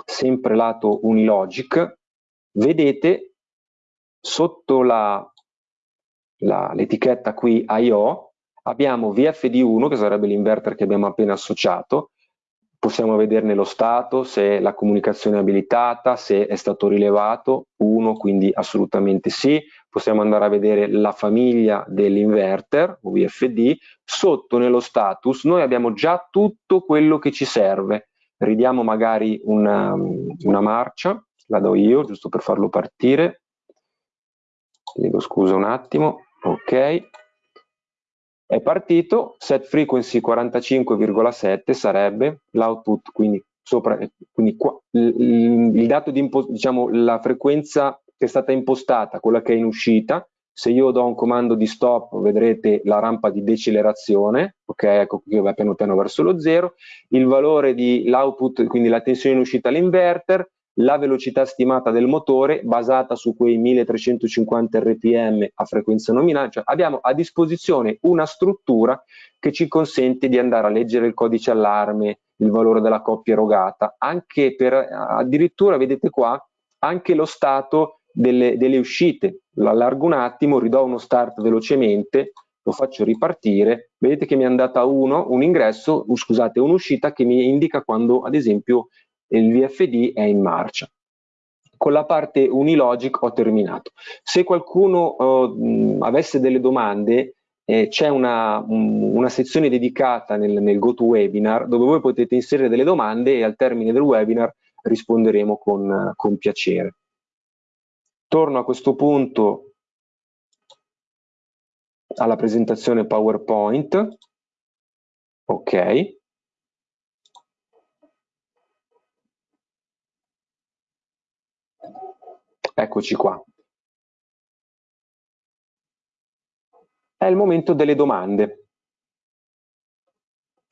sempre lato Unilogic, vedete sotto l'etichetta qui I.O. abbiamo VFD1 che sarebbe l'inverter che abbiamo appena associato, possiamo vederne lo stato, se la comunicazione è abilitata, se è stato rilevato, 1 quindi assolutamente sì, possiamo andare a vedere la famiglia dell'inverter VFD, sotto nello status noi abbiamo già tutto quello che ci serve, ridiamo magari una, una marcia, la do io giusto per farlo partire, chiedo scusa un attimo, ok, è partito, set frequency 45,7 sarebbe l'output, quindi, sopra, quindi qua, il, il dato di diciamo la frequenza che è stata impostata, quella che è in uscita, se io do un comando di stop vedrete la rampa di decelerazione, ok, ecco qui va piano piano verso lo zero, il valore dell'output, quindi la tensione in uscita all'inverter, la velocità stimata del motore basata su quei 1350 rpm a frequenza nominale, cioè abbiamo a disposizione una struttura che ci consente di andare a leggere il codice allarme, il valore della coppia erogata, anche per addirittura vedete qua anche lo stato delle, delle uscite. Allargo un attimo, ridò uno start velocemente, lo faccio ripartire, vedete che mi è andata uno, un ingresso, scusate, un'uscita che mi indica quando ad esempio il VFD è in marcia. Con la parte Unilogic ho terminato. Se qualcuno uh, avesse delle domande, eh, c'è una, una, sezione dedicata nel, nel GoToWebinar dove voi potete inserire delle domande e al termine del webinar risponderemo con, con piacere. Torno a questo punto alla presentazione PowerPoint. Ok. Eccoci qua. È il momento delle domande.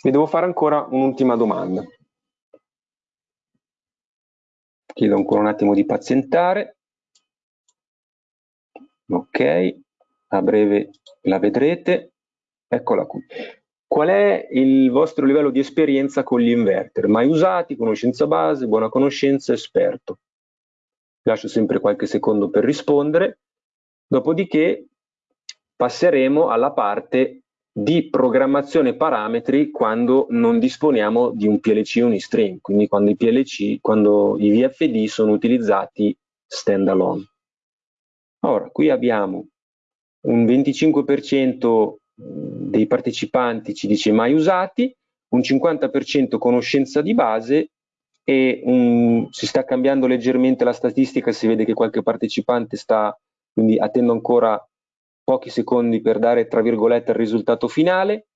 Vi devo fare ancora un'ultima domanda. Chiedo ancora un attimo di pazientare. Ok, a breve la vedrete. Eccola qui. Qual è il vostro livello di esperienza con gli inverter? Mai usati, conoscenza base, buona conoscenza, esperto? Lascio sempre qualche secondo per rispondere. Dopodiché passeremo alla parte di programmazione parametri quando non disponiamo di un PLC unistream, quindi quando i PLC, quando i VFD sono utilizzati standalone. Ora, qui abbiamo un 25% dei partecipanti ci dice mai usati, un 50% conoscenza di base e un, si sta cambiando leggermente la statistica, si vede che qualche partecipante sta, quindi attendo ancora pochi secondi per dare tra virgolette il risultato finale,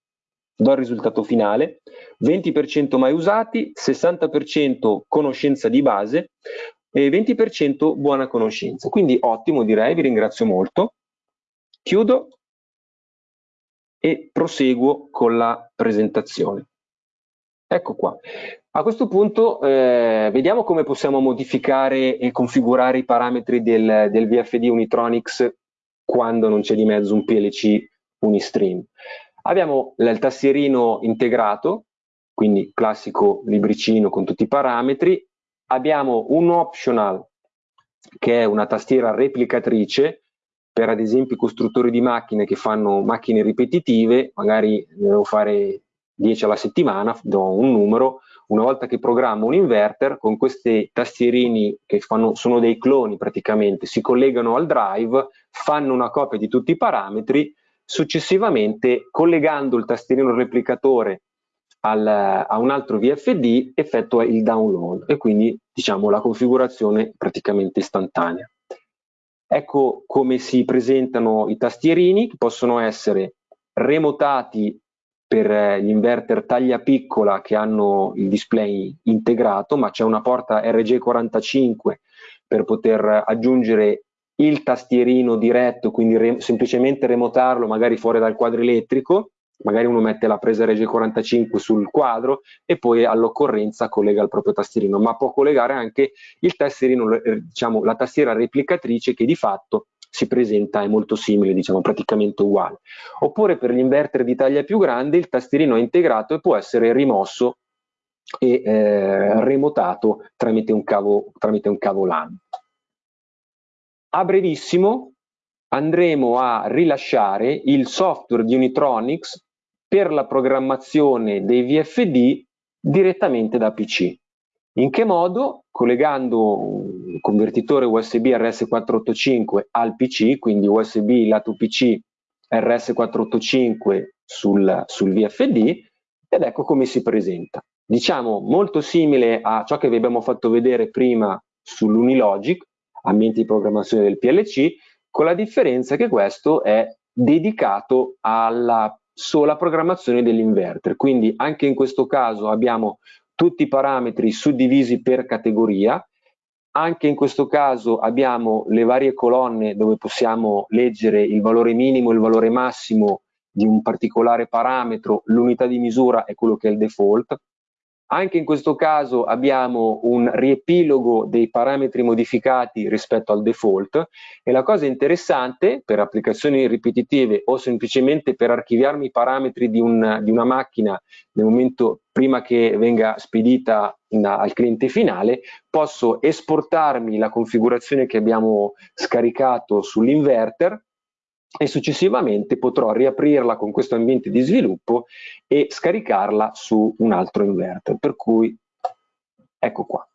do il risultato finale, 20% mai usati, 60% conoscenza di base, e 20% buona conoscenza. Quindi ottimo direi, vi ringrazio molto. Chiudo e proseguo con la presentazione. Ecco qua. A questo punto eh, vediamo come possiamo modificare e configurare i parametri del, del VFD Unitronics quando non c'è di mezzo un PLC Unistream. Abbiamo il tastierino integrato, quindi classico libricino con tutti i parametri, abbiamo un optional che è una tastiera replicatrice per ad esempio i costruttori di macchine che fanno macchine ripetitive, magari devo fare 10 alla settimana, do un numero, una volta che programmo un inverter, con questi tastierini che fanno, sono dei cloni praticamente, si collegano al drive, fanno una copia di tutti i parametri, successivamente collegando il tastierino replicatore al, a un altro VFD effettua il download e quindi diciamo la configurazione praticamente istantanea. Ecco come si presentano i tastierini che possono essere remotati per gli inverter taglia piccola che hanno il display integrato, ma c'è una porta RG45 per poter aggiungere il tastierino diretto, quindi re semplicemente remotarlo magari fuori dal quadro elettrico magari uno mette la presa RG45 sul quadro e poi all'occorrenza collega il proprio tastierino, ma può collegare anche il tastierino, eh, diciamo, la tastiera replicatrice che di fatto si presenta è molto simile, diciamo praticamente uguale. Oppure per gli inverter di taglia più grande il tastierino è integrato e può essere rimosso e eh, remotato tramite un cavo, tramite un cavo LAN. A brevissimo andremo a rilasciare il software di Unitronics per la programmazione dei VFD direttamente da PC. In che modo? Collegando un convertitore USB RS485 al PC, quindi USB lato PC RS485 sul, sul VFD, ed ecco come si presenta. Diciamo molto simile a ciò che vi abbiamo fatto vedere prima sull'Unilogic, ambiente di programmazione del PLC, con la differenza che questo è dedicato alla sola programmazione dell'inverter. Quindi anche in questo caso abbiamo tutti i parametri suddivisi per categoria, anche in questo caso abbiamo le varie colonne dove possiamo leggere il valore minimo e il valore massimo di un particolare parametro, l'unità di misura è quello che è il default, anche in questo caso abbiamo un riepilogo dei parametri modificati rispetto al default e la cosa interessante per applicazioni ripetitive o semplicemente per archiviarmi i parametri di, un, di una macchina nel momento prima che venga spedita in, al cliente finale, posso esportarmi la configurazione che abbiamo scaricato sull'inverter e successivamente potrò riaprirla con questo ambiente di sviluppo e scaricarla su un altro inverter, per cui ecco qua.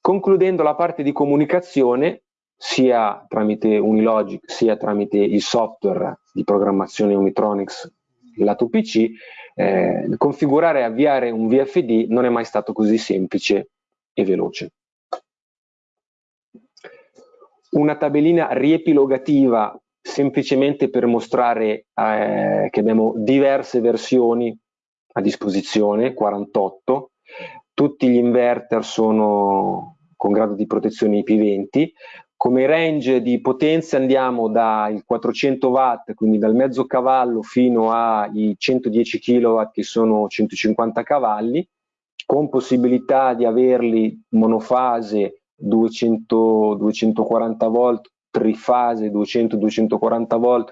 Concludendo la parte di comunicazione, sia tramite Unilogic sia tramite il software di programmazione Unitronics lato PC, eh, configurare e avviare un VFD non è mai stato così semplice e veloce. Una tabellina riepilogativa semplicemente per mostrare eh, che abbiamo diverse versioni a disposizione, 48, tutti gli inverter sono con grado di protezione IP20, come range di potenza andiamo dai 400 watt, quindi dal mezzo cavallo fino ai 110 kW che sono 150 cavalli, con possibilità di averli monofase 200, 240 volt, trifase 200-240 volt,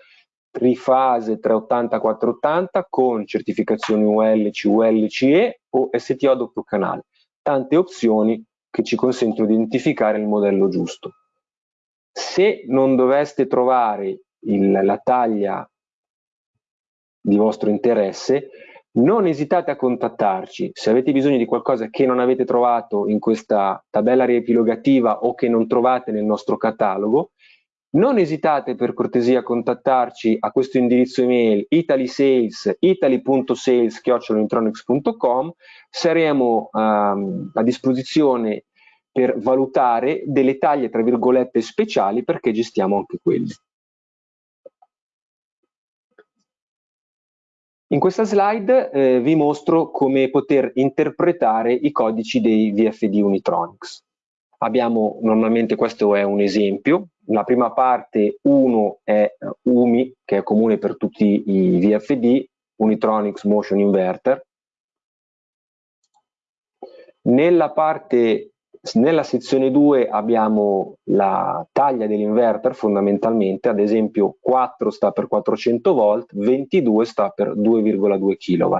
trifase 380-480 con certificazioni UL, CUL, CE o STO doppio canale. Tante opzioni che ci consentono di identificare il modello giusto. Se non doveste trovare il, la taglia di vostro interesse, non esitate a contattarci. Se avete bisogno di qualcosa che non avete trovato in questa tabella riepilogativa o che non trovate nel nostro catalogo, non esitate per cortesia a contattarci a questo indirizzo email italysales, italy.sales.com saremo um, a disposizione per valutare delle taglie tra virgolette speciali perché gestiamo anche quelle. In questa slide eh, vi mostro come poter interpretare i codici dei VFD Unitronics. Abbiamo normalmente, questo è un esempio, la prima parte 1 è UMI, che è comune per tutti i VFD, Unitronics Motion Inverter. Nella parte nella sezione 2 abbiamo la taglia dell'inverter fondamentalmente, ad esempio 4 sta per 400 volt, 22 sta per 2,2 kW.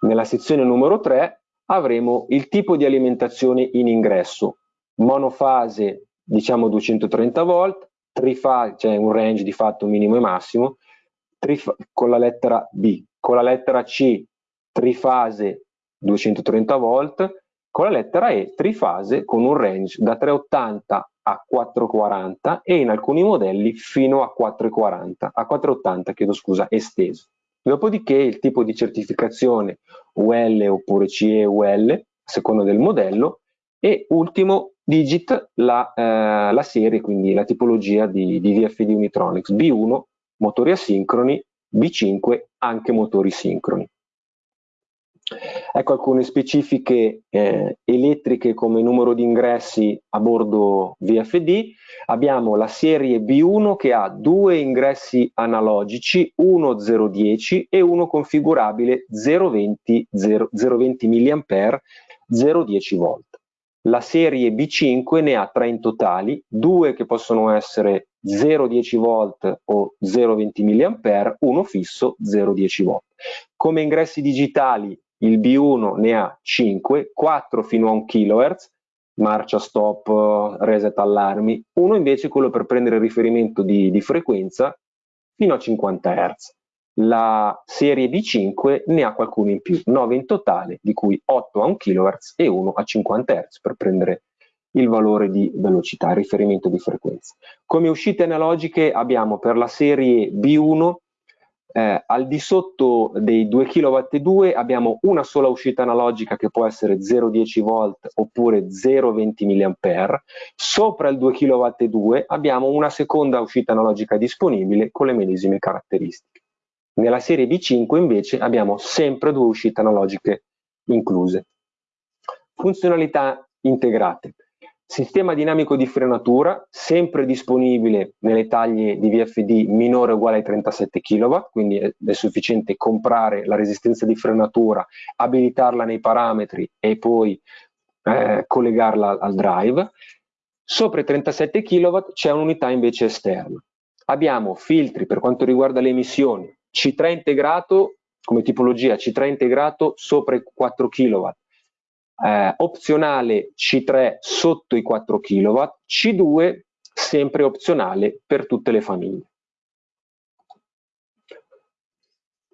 Nella sezione numero 3 avremo il tipo di alimentazione in ingresso, monofase diciamo 230 volt, trifase, cioè un range di fatto minimo e massimo, con la lettera B, con la lettera C trifase 230 volt, con la lettera E trifase con un range da 380 a 440 e in alcuni modelli fino a 440, a 480 chiedo scusa, esteso. Dopodiché il tipo di certificazione UL oppure CE UL, a seconda del modello, e ultimo digit la, eh, la serie, quindi la tipologia di, di VFD Unitronics, B1 motori asincroni, B5 anche motori sincroni. Ecco alcune specifiche eh, elettriche come numero di ingressi a bordo VFD. Abbiamo la serie B1 che ha due ingressi analogici, uno 010 e uno configurabile 020, 0, 020 mA 010 volt. La serie B5 ne ha tre in totali, due che possono essere 0,10 volt o 0,20 mA, uno fisso 0,10 volt. Come ingressi digitali il B1 ne ha 5, 4 fino a 1 kHz, marcia stop, reset allarmi, uno invece quello per prendere riferimento di, di frequenza fino a 50 Hz. La serie B5 ne ha qualcuno in più, 9 in totale, di cui 8 a 1 kHz e 1 a 50 Hz per prendere il valore di velocità, riferimento di frequenza. Come uscite analogiche abbiamo per la serie B1 eh, al di sotto dei 2 kW abbiamo una sola uscita analogica che può essere 0,10 volt oppure 0,20 mA. Sopra il 2 kW abbiamo una seconda uscita analogica disponibile con le medesime caratteristiche. Nella serie B5 invece abbiamo sempre due uscite analogiche incluse. Funzionalità integrate. Sistema dinamico di frenatura, sempre disponibile nelle taglie di VFD minore o uguale ai 37 kW, quindi è, sufficiente comprare la resistenza di frenatura, abilitarla nei parametri e poi eh, collegarla al drive. Sopra i 37 kW c'è un'unità invece esterna. Abbiamo filtri per quanto riguarda le emissioni, C3 integrato come tipologia, C3 integrato sopra i 4 kW, eh, opzionale C3 sotto i 4 kW, C2 sempre opzionale per tutte le famiglie.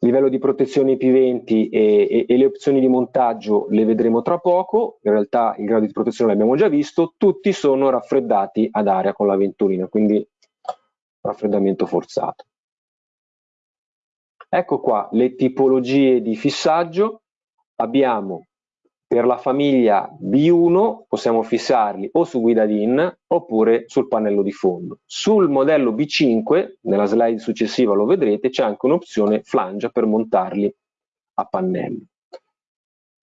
livello di protezione IP20 e, e, e, le opzioni di montaggio le vedremo tra poco, in realtà il grado di protezione l'abbiamo già visto, tutti sono raffreddati ad aria con la ventolina, quindi raffreddamento forzato. Ecco qua le tipologie di fissaggio, abbiamo per la famiglia B1 possiamo fissarli o su guida DIN oppure sul pannello di fondo. Sul modello B5, nella slide successiva lo vedrete, c'è anche un'opzione flange per montarli a pannello.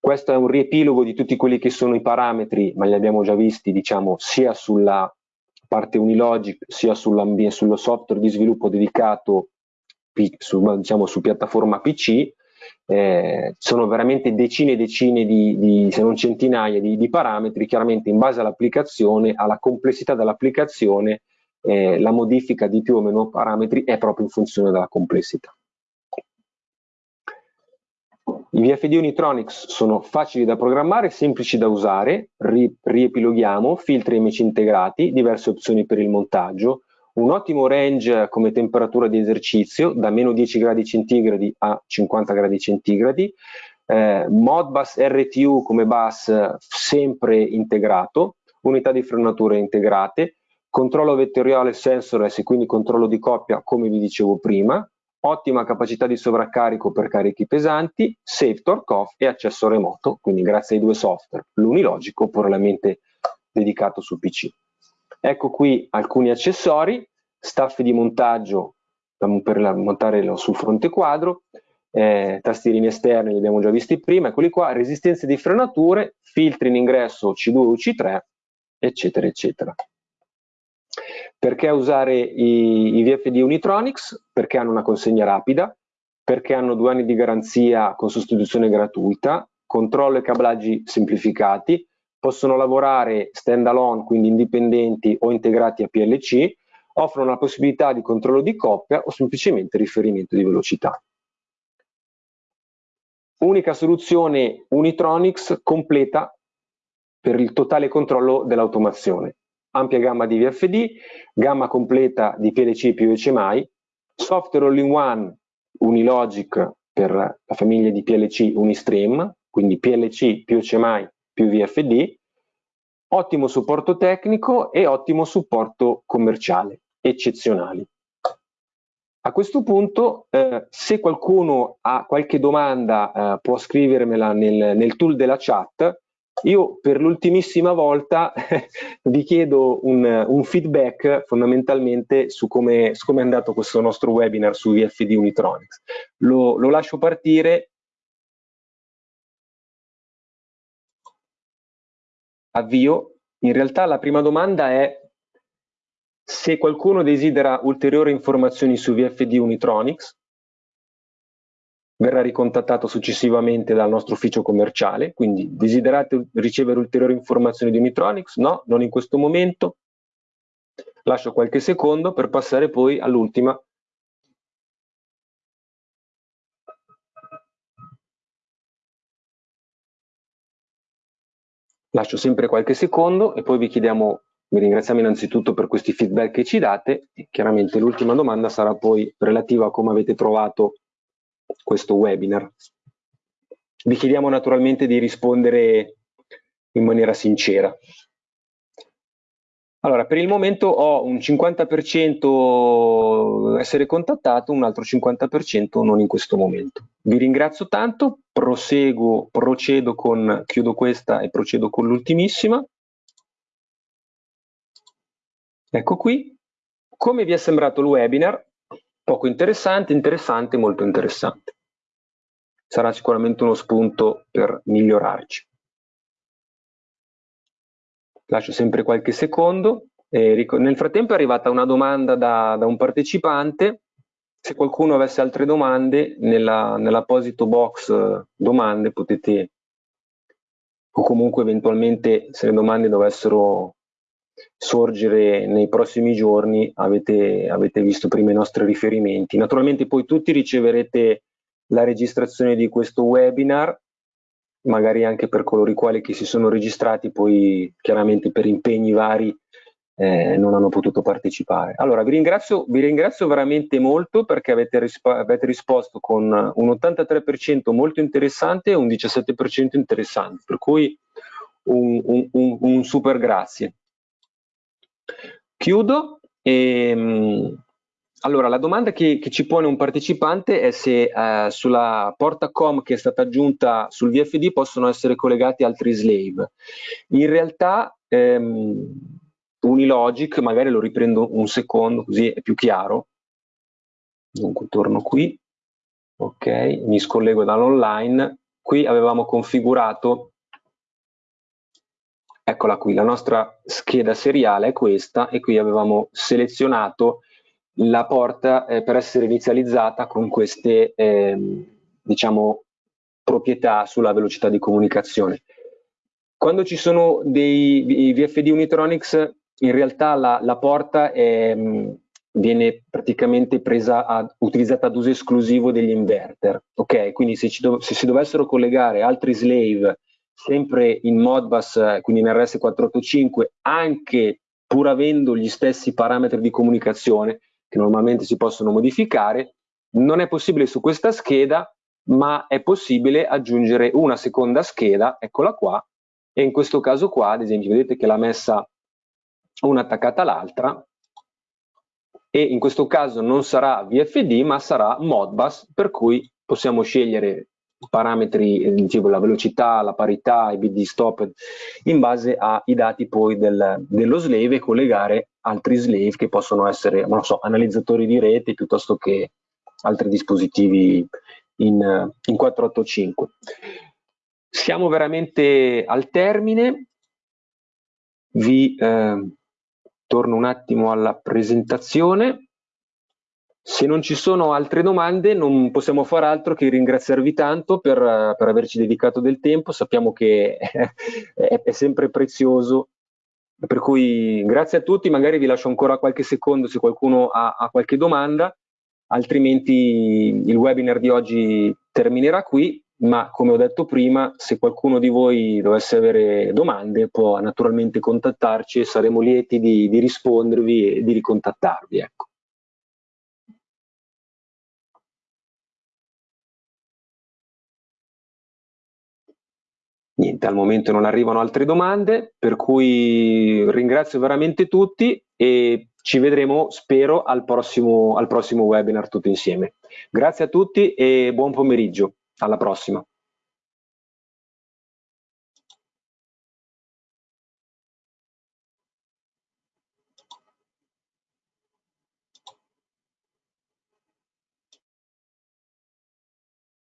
Questo è un riepilogo di tutti quelli che sono i parametri, ma li abbiamo già visti diciamo, sia sulla parte Unilogic sia sullo software di sviluppo dedicato su, diciamo, su piattaforma PC eh, sono veramente decine e decine di, di, se non centinaia di, di, parametri, chiaramente in base all'applicazione, alla complessità dell'applicazione, eh, la modifica di più o meno parametri è proprio in funzione della complessità. I VFD Unitronics sono facili da programmare, semplici da usare, ri, riepiloghiamo, filtri amici integrati, diverse opzioni per il montaggio, un ottimo range come temperatura di esercizio da meno 10 gradi centigradi a 50 gradi centigradi, eh, Modbus RTU come bus sempre integrato, unità di frenatura integrate, controllo vettoriale sensorless e quindi controllo di coppia come vi dicevo prima, ottima capacità di sovraccarico per carichi pesanti, safe torque off e accesso remoto, quindi grazie ai due software, l'unilogico puramente dedicato su PC. Ecco qui alcuni accessori, staff di montaggio per montare sul fronte quadro, eh, tastierini esterni li abbiamo già visti prima, eccoli qua, resistenze di frenature, filtri in ingresso C2 o C3, eccetera, eccetera. Perché usare i, i VFD Unitronics? Perché hanno una consegna rapida, perché hanno due anni di garanzia con sostituzione gratuita, controllo e cablaggi semplificati, possono lavorare stand alone, quindi indipendenti o integrati a PLC, offrono la possibilità di controllo di coppia o semplicemente riferimento di velocità. Unica soluzione Unitronics completa per il totale controllo dell'automazione. Ampia gamma di VFD, gamma completa di PLC più HMI, software all-in-one Unilogic per la famiglia di PLC Unistream, quindi PLC più HMI più VFD, ottimo supporto tecnico e ottimo supporto commerciale, eccezionali. A questo punto, eh, se qualcuno ha qualche domanda, eh, può scrivermela nel, nel, tool della chat. Io per l'ultimissima volta vi chiedo un, un, feedback fondamentalmente su come, su come, è andato questo nostro webinar su VFD Unitronics. Lo, lo lascio partire avvio. In realtà la prima domanda è se qualcuno desidera ulteriori informazioni su VFD Unitronics, verrà ricontattato successivamente dal nostro ufficio commerciale, quindi desiderate ricevere ulteriori informazioni di Unitronics? No, non in questo momento. Lascio qualche secondo per passare poi all'ultima Lascio sempre qualche secondo e poi vi chiediamo, vi ringraziamo innanzitutto per questi feedback che ci date e chiaramente l'ultima domanda sarà poi relativa a come avete trovato questo webinar. Vi chiediamo naturalmente di rispondere in maniera sincera. Allora, per il momento ho un 50% essere contattato, un altro 50% non in questo momento. Vi ringrazio tanto, proseguo, procedo con, chiudo questa e procedo con l'ultimissima. Ecco qui. Come vi è sembrato il webinar? Poco interessante, interessante, molto interessante. Sarà sicuramente uno spunto per migliorarci lascio sempre qualche secondo. Eh, nel frattempo è arrivata una domanda da, da, un partecipante, se qualcuno avesse altre domande nella, nell'apposito box eh, domande potete o comunque eventualmente se le domande dovessero sorgere nei prossimi giorni avete, avete visto prima i nostri riferimenti. Naturalmente poi tutti riceverete la registrazione di questo webinar magari anche per coloro i quali si sono registrati, poi chiaramente per impegni vari eh, non hanno potuto partecipare. Allora, vi ringrazio, vi ringrazio veramente molto perché avete, risp avete risposto con un 83% molto interessante e un 17% interessante, per cui un, un, un, un super grazie. Chiudo. E, ehm, allora, la domanda che, che, ci pone un partecipante è se eh, sulla porta COM che è stata aggiunta sul VFD possono essere collegati altri slave. In realtà ehm, Unilogic, magari lo riprendo un secondo così è più chiaro. Dunque torno qui, ok, mi scollego dall'online. Qui avevamo configurato, eccola qui, la nostra scheda seriale è questa e qui avevamo selezionato la porta eh, per essere inizializzata con queste eh, diciamo, proprietà sulla velocità di comunicazione. Quando ci sono dei VFD Unitronics, in realtà la, la porta è, viene praticamente presa a, utilizzata ad uso esclusivo degli inverter. Ok, quindi se, do, se si dovessero collegare altri slave sempre in Modbus, quindi in RS485, anche pur avendo gli stessi parametri di comunicazione, che normalmente si possono modificare, non è possibile su questa scheda, ma è possibile aggiungere una seconda scheda, eccola qua, e in questo caso qua, ad esempio, vedete che l'ha messa una attaccata all'altra, e in questo caso non sarà VFD, ma sarà Modbus, per cui possiamo scegliere parametri, eh, tipo la velocità, la parità, i bit di stop, in base ai dati poi del, dello slave e collegare altri slave che possono essere, non so, analizzatori di rete piuttosto che altri dispositivi in, in 485. Siamo veramente al termine, vi eh, torno un attimo alla presentazione. Se non ci sono altre domande non possiamo fare altro che ringraziarvi tanto per, per averci dedicato del tempo, sappiamo che è, è, sempre prezioso, per cui grazie a tutti, magari vi lascio ancora qualche secondo se qualcuno ha, ha qualche domanda, altrimenti il webinar di oggi terminerà qui, ma come ho detto prima, se qualcuno di voi dovesse avere domande può naturalmente contattarci e saremo lieti di, di rispondervi e di ricontattarvi. Ecco. Niente, al momento non arrivano altre domande, per cui ringrazio veramente tutti e ci vedremo, spero, al prossimo, al prossimo webinar tutti insieme. Grazie a tutti e buon pomeriggio. Alla prossima.